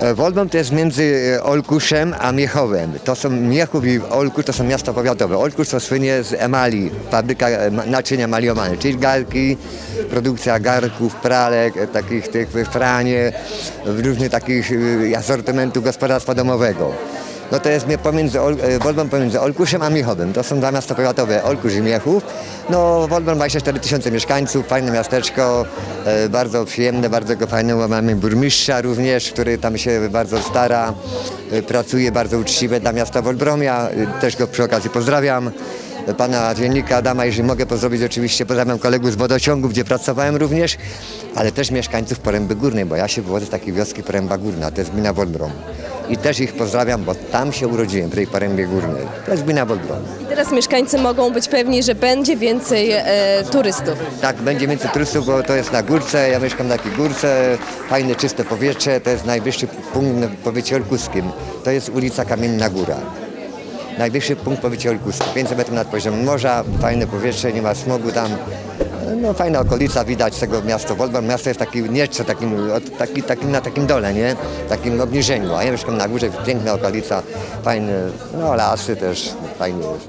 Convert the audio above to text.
E, Wolbą to jest między e, Olkuszem a Miechowem. To są Miechów i Olkusz to są miasta powiatowe. Olkusz to słynie z emali, fabryka e, naczynia maliowane, czyli garki, produkcja garków, pralek, takich tych franie, różnych takich asortymentu gospodarstwa domowego. No to jest pomiędzy, Ol- e, pomiędzy Olkuszem a Miechowem. To są dwa miasta powiatowe, Olkusz i Miechów. No Wolbą 24 tysiące mieszkańców, fajne miasteczko, e, bardzo przyjemne, bardzo go fajne. Mamy burmistrza również, który tam się bardzo stara, e, pracuje bardzo uczciwie dla miasta Wolbromia. Też go przy okazji pozdrawiam. Pana dziennika Adama, jeżeli mogę pozdrowić oczywiście, pozdrawiam kolegów z wodociągu, gdzie pracowałem również, ale też mieszkańców Poręby Górnej, bo ja się wywodzę z takiej wioski Poręba Górna, to jest gmina Wolbrom. I też ich pozdrawiam, bo tam się urodziłem, w tej Porębie Górnej. To jest gmina Wolbrom. I teraz mieszkańcy mogą być pewni, że będzie więcej e, turystów. Tak, będzie więcej turystów, bo to jest na górce, ja mieszkam na takiej górce, fajne, czyste powietrze, to jest najwyższy punkt w powiecie olkuskim. To jest ulica Kamienna Góra. Najwyższy punkt w powiecie olkuskim, 500 metrów nad poziomem morza, fajne powietrze, nie ma smogu tam. No fajna okolica, widać tego miasto Wolbram. Miasto jest taki nieco takim, taki, takim, na takim dole, nie? Takim obniżeniu, a ja mieszkam na górze, piękna okolica, fajne, no lasy też, fajnie jest.